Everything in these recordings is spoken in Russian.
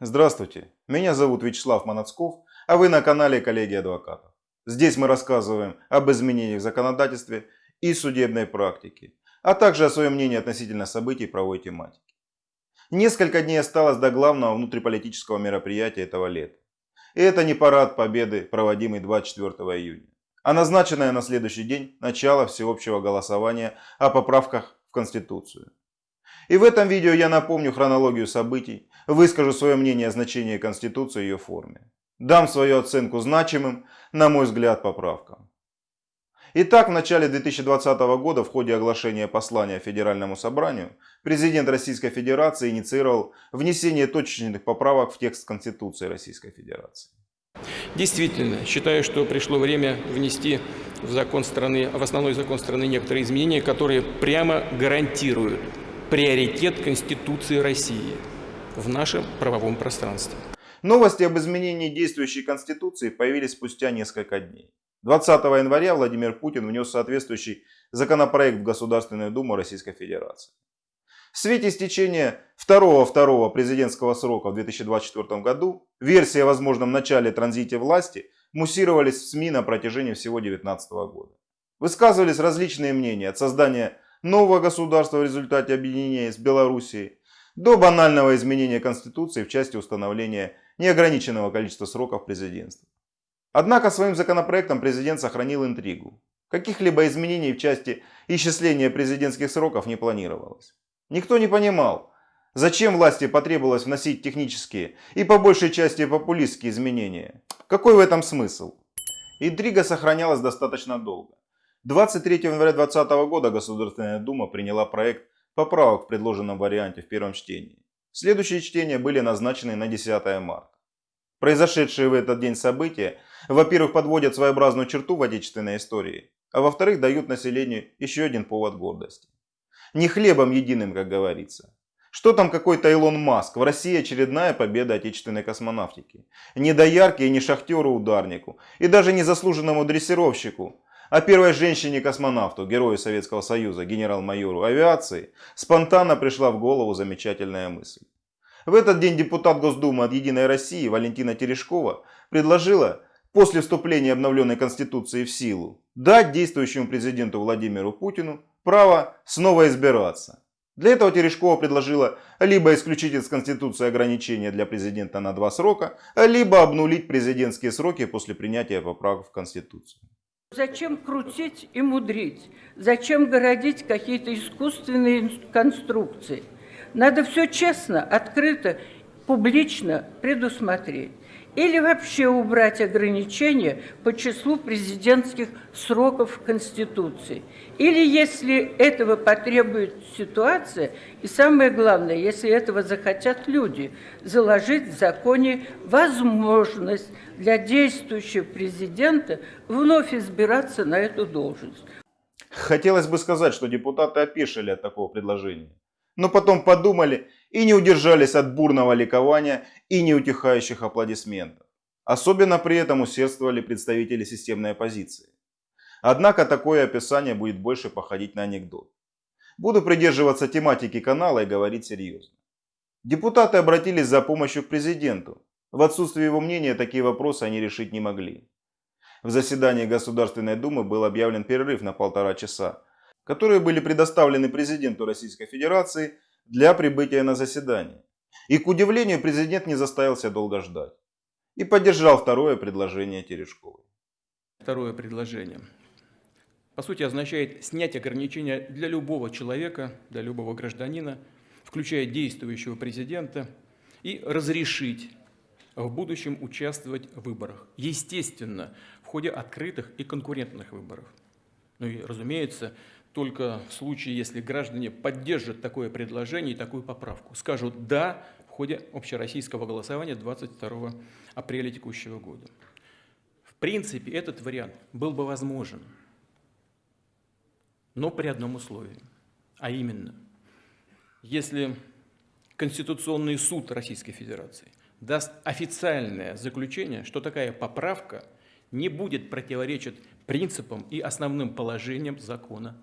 Здравствуйте, меня зовут Вячеслав Манацков, а вы на канале Коллеги Адвокатов. Здесь мы рассказываем об изменениях в законодательстве и судебной практике, а также о своем мнении относительно событий правовой тематики. Несколько дней осталось до главного внутриполитического мероприятия этого лета. И это не парад победы, проводимый 24 июня, а назначенное на следующий день начало всеобщего голосования о поправках в Конституцию. И в этом видео я напомню хронологию событий, выскажу свое мнение о значении Конституции и ее форме. Дам свою оценку значимым, на мой взгляд, поправкам. Итак, в начале 2020 года в ходе оглашения послания Федеральному собранию президент Российской Федерации инициировал внесение точечных поправок в текст Конституции Российской Федерации. Действительно, считаю, что пришло время внести в, закон страны, в основной закон страны некоторые изменения, которые прямо гарантируют приоритет Конституции России в нашем правовом пространстве. Новости об изменении действующей Конституции появились спустя несколько дней. 20 января Владимир Путин внес соответствующий законопроект в Государственную Думу Российской Федерации. В свете истечения второго-второго президентского срока в 2024 году версии о возможном начале транзите власти муссировались в СМИ на протяжении всего 2019 года. Высказывались различные мнения от создания нового государства в результате объединения с Белоруссией до банального изменения Конституции в части установления неограниченного количества сроков президентства. Однако своим законопроектом президент сохранил интригу. Каких-либо изменений в части исчисления президентских сроков не планировалось. Никто не понимал, зачем власти потребовалось вносить технические и по большей части популистские изменения. Какой в этом смысл? Интрига сохранялась достаточно долго. 23 января 2020 года Государственная Дума приняла проект поправок в предложенном варианте в первом чтении. Следующие чтения были назначены на 10 марта. Произошедшие в этот день события, во-первых, подводят своеобразную черту в отечественной истории, а во-вторых, дают населению еще один повод гордости. Не хлебом единым, как говорится. Что там какой-то Илон Маск? В России очередная победа отечественной космонавтики. Не доярке и не шахтеру-ударнику. И даже не заслуженному дрессировщику. А первой женщине-космонавту, герою Советского Союза, генерал-майору авиации, спонтанно пришла в голову замечательная мысль. В этот день депутат Госдумы от «Единой России» Валентина Терешкова предложила после вступления обновленной Конституции в силу дать действующему президенту Владимиру Путину право снова избираться. Для этого Терешкова предложила либо исключить из Конституции ограничения для президента на два срока, либо обнулить президентские сроки после принятия поправок в Конституцию. Зачем крутить и мудрить? Зачем городить какие-то искусственные конструкции? Надо все честно, открыто, публично предусмотреть или вообще убрать ограничения по числу президентских сроков Конституции. Или, если этого потребует ситуация, и самое главное, если этого захотят люди, заложить в законе возможность для действующего президента вновь избираться на эту должность. Хотелось бы сказать, что депутаты опешили от такого предложения. Но потом подумали и не удержались от бурного ликования и неутихающих аплодисментов. Особенно при этом усердствовали представители системной оппозиции. Однако такое описание будет больше походить на анекдот. Буду придерживаться тематики канала и говорить серьезно. Депутаты обратились за помощью к президенту. В отсутствие его мнения такие вопросы они решить не могли. В заседании Государственной Думы был объявлен перерыв на полтора часа, которые были предоставлены президенту Российской Федерации для прибытия на заседание. И к удивлению президент не заставил себя долго ждать. И поддержал второе предложение Терешковой. Второе предложение. По сути означает снять ограничения для любого человека, для любого гражданина, включая действующего президента, и разрешить в будущем участвовать в выборах. Естественно, в ходе открытых и конкурентных выборов. Ну и, разумеется, только в случае, если граждане поддержат такое предложение и такую поправку. Скажут «да» в ходе общероссийского голосования 22 апреля текущего года. В принципе, этот вариант был бы возможен, но при одном условии, а именно, если Конституционный суд Российской Федерации даст официальное заключение, что такая поправка не будет противоречить принципам и основным положениям закона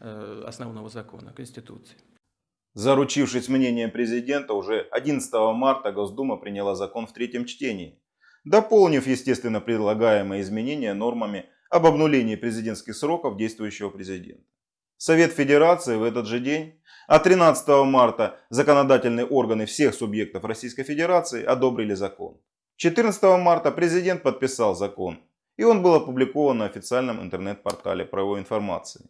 основного закона, Конституции. Заручившись мнением президента, уже 11 марта Госдума приняла закон в третьем чтении, дополнив, естественно, предлагаемые изменения нормами об обнулении президентских сроков действующего президента. Совет Федерации в этот же день, а 13 марта законодательные органы всех субъектов Российской Федерации одобрили закон. 14 марта президент подписал закон, и он был опубликован на официальном интернет-портале правовой информации.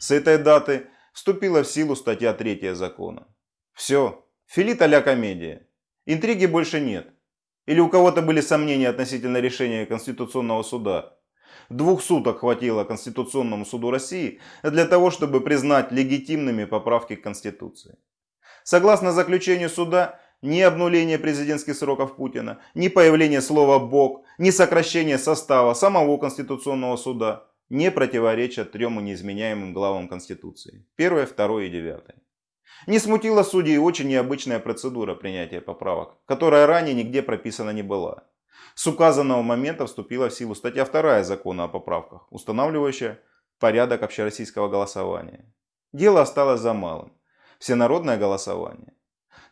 С этой даты вступила в силу статья 3 закона. Все, филит а комедия. Интриги больше нет. Или у кого-то были сомнения относительно решения Конституционного суда. Двух суток хватило Конституционному суду России для того, чтобы признать легитимными поправки к Конституции. Согласно заключению суда, ни обнуление президентских сроков Путина, ни появление слова «бог», ни сокращение состава самого Конституционного суда не противоречат трем неизменяемым главам Конституции. Первое, второе и девятое. Не смутила судей очень необычная процедура принятия поправок, которая ранее нигде прописана не была. С указанного момента вступила в силу статья 2 закона о поправках, устанавливающая порядок общероссийского голосования. Дело осталось за малым. Всенародное голосование.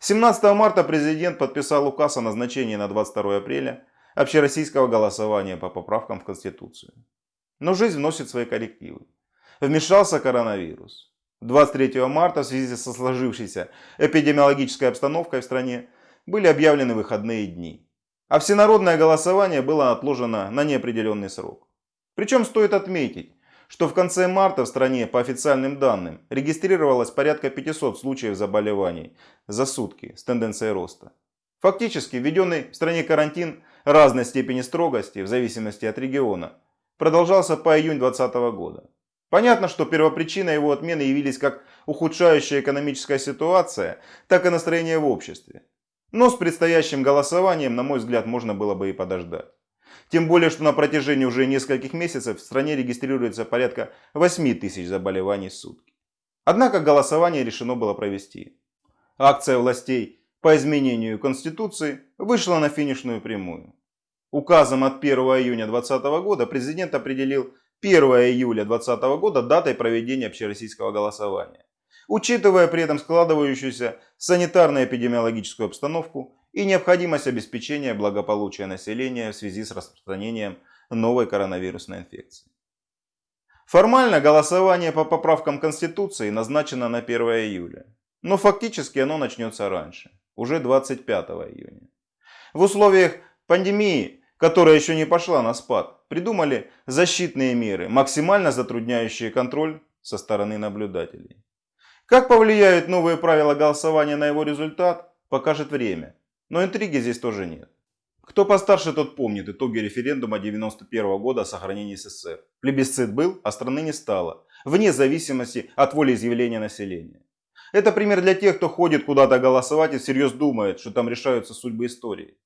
17 марта президент подписал указ о назначении на 22 апреля общероссийского голосования по поправкам в Конституцию. Но жизнь вносит свои коррективы. Вмешался коронавирус. 23 марта в связи со сложившейся эпидемиологической обстановкой в стране были объявлены выходные дни. А всенародное голосование было отложено на неопределенный срок. Причем стоит отметить, что в конце марта в стране по официальным данным регистрировалось порядка 500 случаев заболеваний за сутки с тенденцией роста. Фактически введенный в стране карантин разной степени строгости в зависимости от региона продолжался по июнь 2020 года. Понятно, что первопричиной его отмены явились как ухудшающая экономическая ситуация, так и настроение в обществе. Но с предстоящим голосованием, на мой взгляд, можно было бы и подождать. Тем более, что на протяжении уже нескольких месяцев в стране регистрируется порядка 8 тысяч заболеваний в сутки. Однако голосование решено было провести. Акция властей по изменению Конституции вышла на финишную прямую. Указом от 1 июня 2020 года президент определил 1 июля 2020 года датой проведения общероссийского голосования учитывая при этом складывающуюся санитарно-эпидемиологическую обстановку и необходимость обеспечения благополучия населения в связи с распространением новой коронавирусной инфекции. Формально голосование по поправкам Конституции назначено на 1 июля, но фактически оно начнется раньше, уже 25 июня. В условиях пандемии, которая еще не пошла на спад, придумали защитные меры, максимально затрудняющие контроль со стороны наблюдателей. Как повлияют новые правила голосования на его результат, покажет время. Но интриги здесь тоже нет. Кто постарше, тот помнит итоги референдума 91 года о сохранении СССР. Плебисцит был, а страны не стало, вне зависимости от волеизъявления населения. Это пример для тех, кто ходит куда-то голосовать и всерьез думает, что там решаются судьбы истории.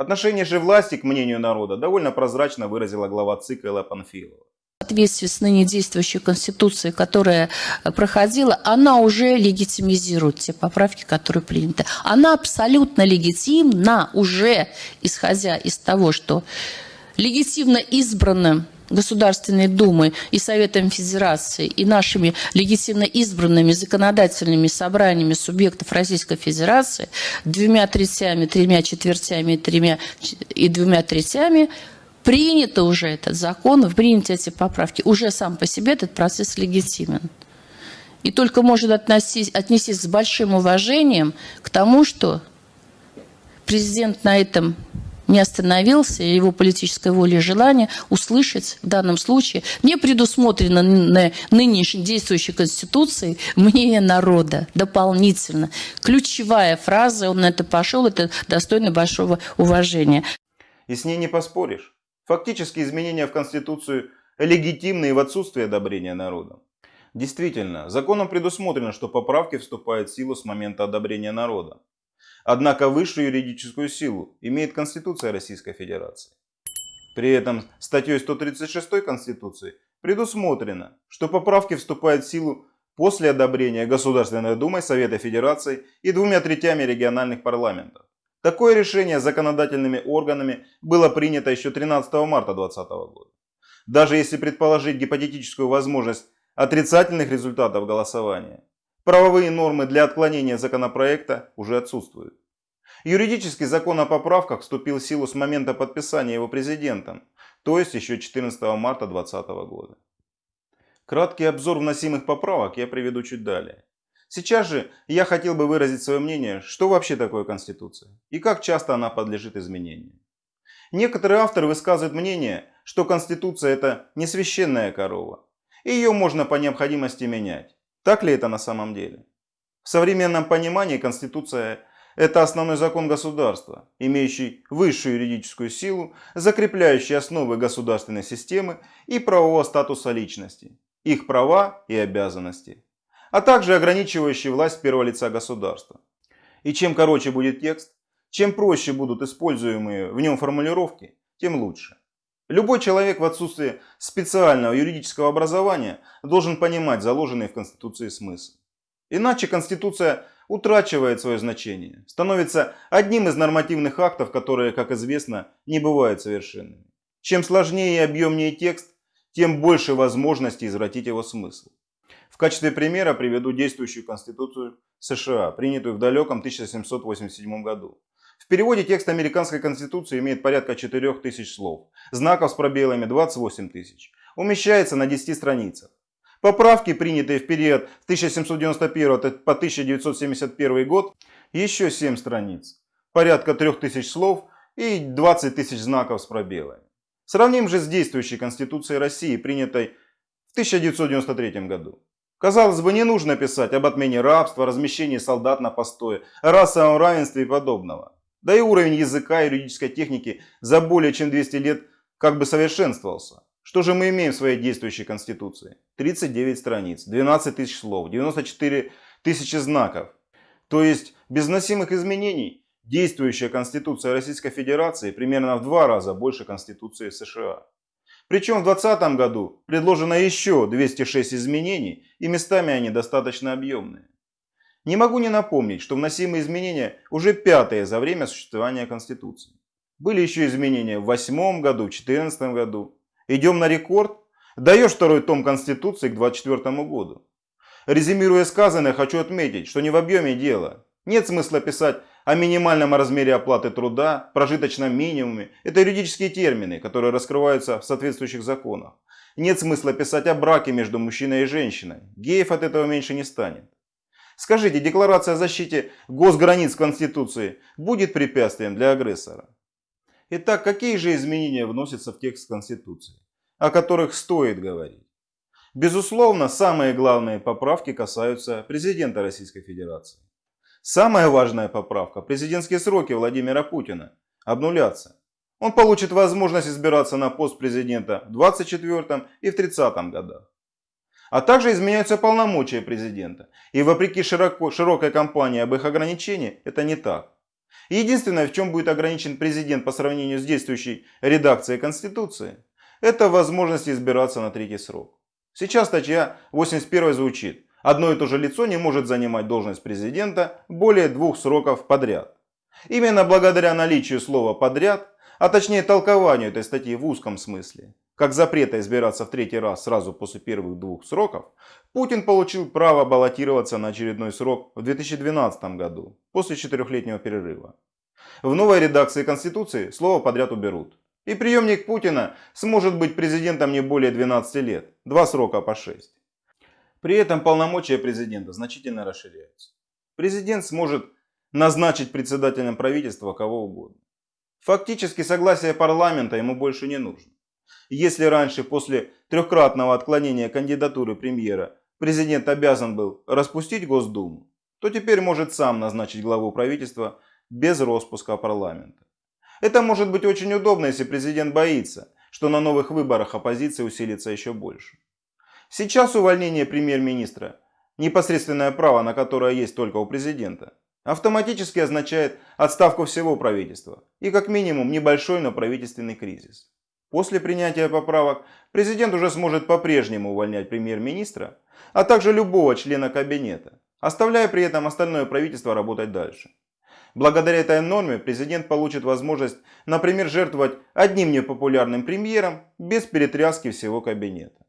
Отношение же власти к мнению народа довольно прозрачно выразила глава ЦИК Элла Панфилова соответствии с ныне действующей Конституцией, которая э, проходила, она уже легитимизирует те поправки, которые приняты. Она абсолютно легитимна уже, исходя из того, что легитимно избранным Государственной Думы и Советом Федерации и нашими легитимно избранными законодательными собраниями субъектов Российской Федерации двумя третями, тремя четвертями тремя, и двумя третями – принято уже этот закон, приняты эти поправки, уже сам по себе этот процесс легитимен. И только может относись, отнестись с большим уважением к тому, что президент на этом не остановился, его политическая воля и желание услышать в данном случае не предусмотрено нынешней действующей Конституции мнение народа дополнительно. Ключевая фраза, он на это пошел, это достойно большого уважения. И с ней не поспоришь. Фактически изменения в Конституцию легитимны и в отсутствии одобрения народа. Действительно, законом предусмотрено, что поправки вступают в силу с момента одобрения народа. Однако высшую юридическую силу имеет Конституция Российской Федерации. При этом статьей 136 Конституции предусмотрено, что поправки вступают в силу после одобрения Государственной Думой, Совета Федерации и двумя третями региональных парламентов. Такое решение законодательными органами было принято еще 13 марта 2020 года. Даже если предположить гипотетическую возможность отрицательных результатов голосования, Правовые нормы для отклонения законопроекта уже отсутствуют. Юридический закон о поправках вступил в силу с момента подписания его президентом, то есть еще 14 марта 2020 года. Краткий обзор вносимых поправок я приведу чуть далее. Сейчас же я хотел бы выразить свое мнение, что вообще такое Конституция и как часто она подлежит изменению. Некоторые авторы высказывают мнение, что Конституция это не священная корова, и ее можно по необходимости менять. Так ли это на самом деле? В современном понимании Конституция – это основной закон государства, имеющий высшую юридическую силу, закрепляющий основы государственной системы и правового статуса личности, их права и обязанности, а также ограничивающий власть первого лица государства. И чем короче будет текст, чем проще будут используемые в нем формулировки, тем лучше. Любой человек в отсутствии специального юридического образования должен понимать заложенный в Конституции смысл. Иначе Конституция утрачивает свое значение, становится одним из нормативных актов, которые, как известно, не бывают совершенными. Чем сложнее и объемнее текст, тем больше возможностей извратить его смысл. В качестве примера приведу действующую Конституцию США, принятую в далеком 1787 году. В переводе текст американской конституции имеет порядка 4000 слов, знаков с пробелами 28 тысяч. Умещается на 10 страницах. Поправки, принятые в период с 1791 по 1971 год, еще 7 страниц, порядка 3000 слов и 20 тысяч знаков с пробелами. Сравним же с действующей Конституцией России, принятой в 1993 году. Казалось бы, не нужно писать об отмене рабства, размещении солдат на постое, расовом равенстве и подобного. Да и уровень языка и юридической техники за более чем 200 лет как бы совершенствовался. Что же мы имеем в своей действующей Конституции? 39 страниц, 12 тысяч слов, 94 тысячи знаков. То есть без носимых изменений действующая Конституция Российской Федерации примерно в два раза больше Конституции США. Причем в 2020 году предложено еще 206 изменений и местами они достаточно объемные. Не могу не напомнить, что вносимые изменения уже пятые за время существования Конституции. Были еще изменения в 2008 году, в 2014 году. Идем на рекорд. Даешь второй том Конституции к 2024 году. Резюмируя сказанное, хочу отметить, что не в объеме дело. Нет смысла писать о минимальном размере оплаты труда, прожиточном минимуме. Это юридические термины, которые раскрываются в соответствующих законах. Нет смысла писать о браке между мужчиной и женщиной. Геев от этого меньше не станет. Скажите, декларация о защите госграниц Конституции будет препятствием для агрессора? Итак, какие же изменения вносятся в текст Конституции, о которых стоит говорить? Безусловно, самые главные поправки касаются президента Российской Федерации. Самая важная поправка – президентские сроки Владимира Путина обнулятся. Он получит возможность избираться на пост президента в 24 и в 30 годах. А также изменяются полномочия президента. И вопреки широко, широкой кампании об их ограничении, это не так. Единственное, в чем будет ограничен президент по сравнению с действующей редакцией Конституции, это возможность избираться на третий срок. Сейчас статья 81 звучит. Одно и то же лицо не может занимать должность президента более двух сроков подряд. Именно благодаря наличию слова «подряд», а точнее толкованию этой статьи в узком смысле, как запрета избираться в третий раз сразу после первых двух сроков, Путин получил право баллотироваться на очередной срок в 2012 году, после четырехлетнего перерыва. В новой редакции Конституции слово подряд уберут. И преемник Путина сможет быть президентом не более 12 лет, два срока по 6. При этом полномочия президента значительно расширяются. Президент сможет назначить председателем правительства кого угодно. Фактически согласие парламента ему больше не нужно. Если раньше после трехкратного отклонения кандидатуры премьера президент обязан был распустить Госдуму, то теперь может сам назначить главу правительства без распуска парламента. Это может быть очень удобно, если президент боится, что на новых выборах оппозиция усилится еще больше. Сейчас увольнение премьер-министра, непосредственное право на которое есть только у президента, автоматически означает отставку всего правительства и как минимум небольшой, но правительственный кризис. После принятия поправок президент уже сможет по-прежнему увольнять премьер-министра, а также любого члена кабинета, оставляя при этом остальное правительство работать дальше. Благодаря этой норме президент получит возможность, например, жертвовать одним непопулярным премьером без перетряски всего кабинета.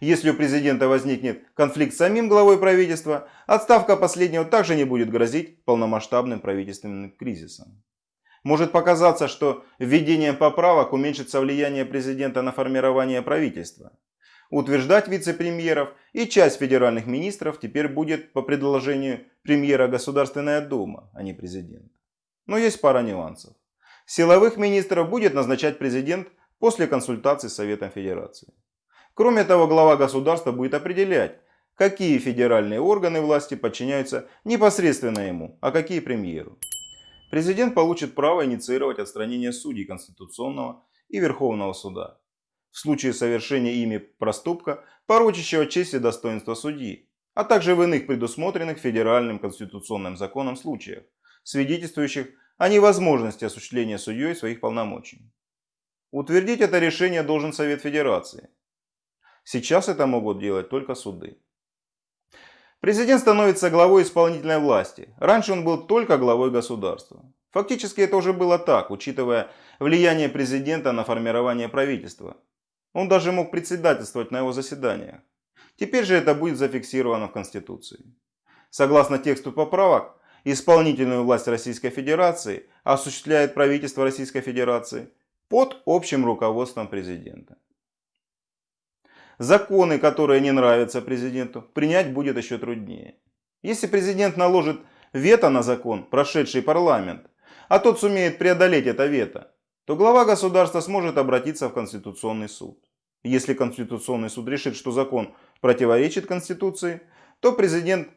Если у президента возникнет конфликт с самим главой правительства, отставка последнего также не будет грозить полномасштабным правительственным кризисом. Может показаться, что введением поправок уменьшится влияние президента на формирование правительства. Утверждать вице-премьеров и часть федеральных министров теперь будет по предложению премьера Государственная Дума, а не президент. Но есть пара нюансов. Силовых министров будет назначать президент после консультации с Советом Федерации. Кроме того, глава государства будет определять, какие федеральные органы власти подчиняются непосредственно ему, а какие премьеру. Президент получит право инициировать отстранение судей Конституционного и Верховного суда в случае совершения ими проступка, порочащего честь и достоинство судьи, а также в иных предусмотренных федеральным конституционным законом случаях, свидетельствующих о невозможности осуществления судьей своих полномочий. Утвердить это решение должен Совет Федерации. Сейчас это могут делать только суды. Президент становится главой исполнительной власти. Раньше он был только главой государства. Фактически это уже было так, учитывая влияние президента на формирование правительства. Он даже мог председательствовать на его заседаниях. Теперь же это будет зафиксировано в Конституции. Согласно тексту поправок, исполнительную власть Российской Федерации осуществляет правительство Российской Федерации под общим руководством президента. Законы, которые не нравятся президенту, принять будет еще труднее. Если президент наложит вето на закон, прошедший парламент, а тот сумеет преодолеть это вето, то глава государства сможет обратиться в Конституционный суд. Если Конституционный суд решит, что закон противоречит Конституции, то президент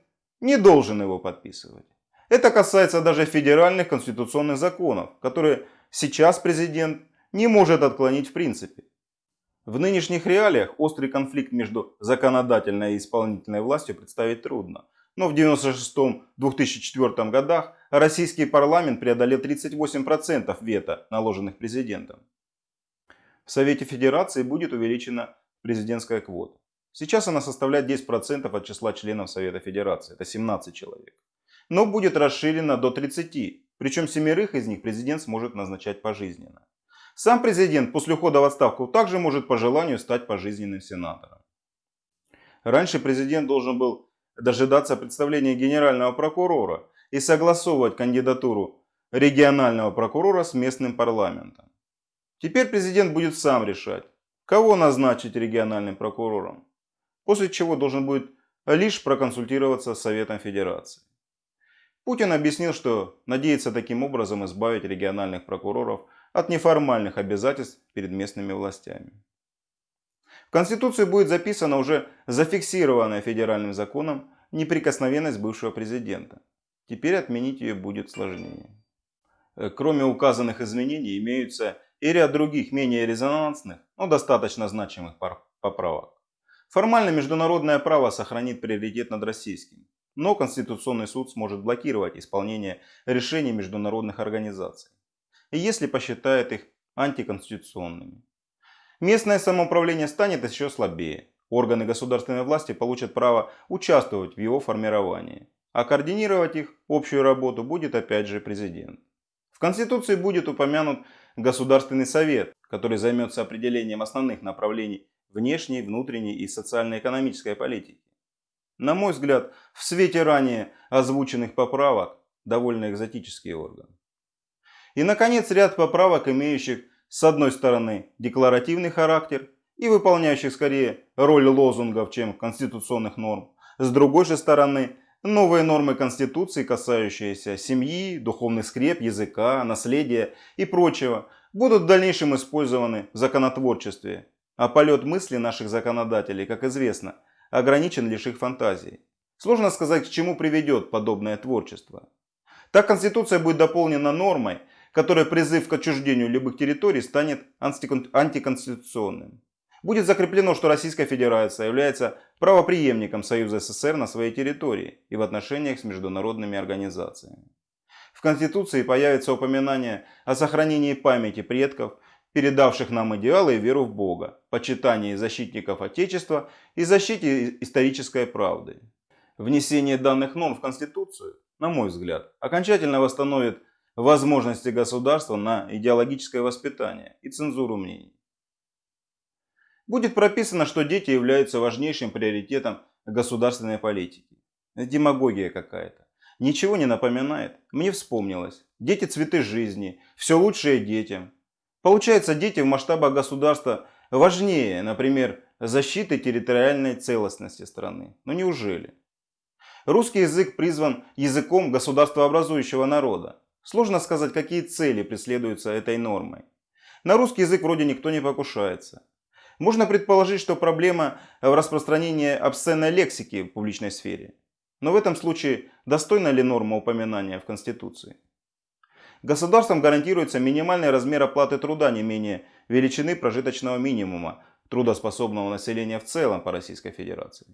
не должен его подписывать. Это касается даже федеральных конституционных законов, которые сейчас президент не может отклонить в принципе. В нынешних реалиях острый конфликт между законодательной и исполнительной властью представить трудно. Но в 1996-2004 годах российский парламент преодолел 38% вето, наложенных президентом. В Совете Федерации будет увеличена президентская квота. Сейчас она составляет 10% от числа членов Совета Федерации, это 17 человек. Но будет расширена до 30, причем семерых из них президент сможет назначать пожизненно. Сам президент после ухода в отставку также может по желанию стать пожизненным сенатором. Раньше президент должен был дожидаться представления генерального прокурора и согласовывать кандидатуру регионального прокурора с местным парламентом. Теперь президент будет сам решать, кого назначить региональным прокурором, после чего должен будет лишь проконсультироваться с Советом Федерации. Путин объяснил, что надеется таким образом избавить региональных прокуроров от неформальных обязательств перед местными властями. В Конституции будет записана уже зафиксированная федеральным законом неприкосновенность бывшего президента. Теперь отменить ее будет сложнее. Э, кроме указанных изменений имеются и ряд других менее резонансных, но достаточно значимых поправок. Формально международное право сохранит приоритет над российским, но Конституционный суд сможет блокировать исполнение решений международных организаций, если посчитает их антиконституционными. Местное самоуправление станет еще слабее. Органы государственной власти получат право участвовать в его формировании, а координировать их общую работу будет опять же президент. В Конституции будет упомянут Государственный совет, который займется определением основных направлений внешней, внутренней и социально-экономической политики. На мой взгляд, в свете ранее озвученных поправок довольно экзотический орган. И, наконец, ряд поправок, имеющих с одной стороны декларативный характер и выполняющих скорее роль лозунгов, чем конституционных норм, с другой же стороны новые нормы Конституции, касающиеся семьи, духовных скреп, языка, наследия и прочего, будут в дальнейшем использованы в законотворчестве, а полет мысли наших законодателей, как известно, ограничен лишь их фантазией. Сложно сказать, к чему приведет подобное творчество. Так Конституция будет дополнена нормой, которая призыв к отчуждению любых территорий станет антиконституционным. Будет закреплено, что Российская Федерация является правоприемником Союза СССР на своей территории и в отношениях с международными организациями. В Конституции появится упоминание о сохранении памяти предков, передавших нам идеалы и веру в Бога, почитании защитников Отечества и защите исторической правды. Внесение данных норм в Конституцию, на мой взгляд, окончательно восстановит возможности государства на идеологическое воспитание и цензуру мнений. будет прописано, что дети являются важнейшим приоритетом государственной политики. Демагогия какая-то. Ничего не напоминает. Мне вспомнилось. Дети – цветы жизни. Все лучшее детям. Получается, дети в масштабах государства важнее, например, защиты территориальной целостности страны. Но неужели? Русский язык призван языком государствообразующего народа. Сложно сказать, какие цели преследуются этой нормой. На русский язык вроде никто не покушается. Можно предположить, что проблема в распространении обсценной лексики в публичной сфере. Но в этом случае достойна ли норма упоминания в Конституции? Государством гарантируется минимальный размер оплаты труда не менее величины прожиточного минимума трудоспособного населения в целом по Российской Федерации.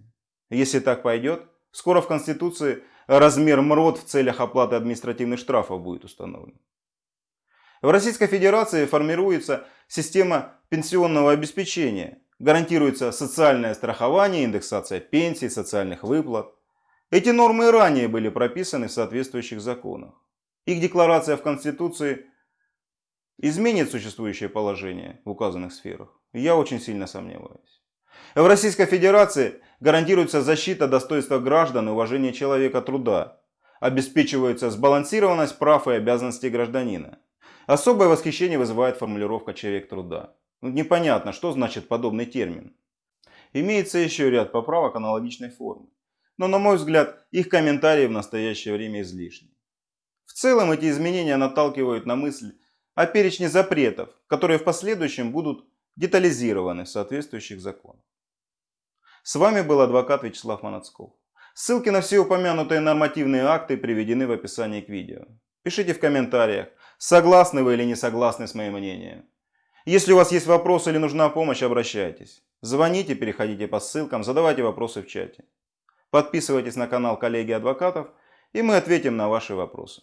Если так пойдет, скоро в Конституции размер МРОД в целях оплаты административных штрафов будет установлен. В Российской Федерации формируется система пенсионного обеспечения, гарантируется социальное страхование, индексация пенсий, социальных выплат. Эти нормы ранее были прописаны в соответствующих законах. Их декларация в Конституции изменит существующее положение в указанных сферах. Я очень сильно сомневаюсь. В Российской Федерации гарантируется защита достоинства граждан и уважение человека труда. Обеспечивается сбалансированность прав и обязанностей гражданина. Особое восхищение вызывает формулировка «человек труда». Ну, непонятно, что значит подобный термин. Имеется еще ряд поправок аналогичной формы. Но, на мой взгляд, их комментарии в настоящее время излишни. В целом эти изменения наталкивают на мысль о перечне запретов, которые в последующем будут детализированы в соответствующих законах. С вами был адвокат Вячеслав Манацков. Ссылки на все упомянутые нормативные акты приведены в описании к видео. Пишите в комментариях, согласны вы или не согласны с моим мнением. Если у вас есть вопросы или нужна помощь, обращайтесь. Звоните, переходите по ссылкам, задавайте вопросы в чате. Подписывайтесь на канал коллеги адвокатов, и мы ответим на ваши вопросы.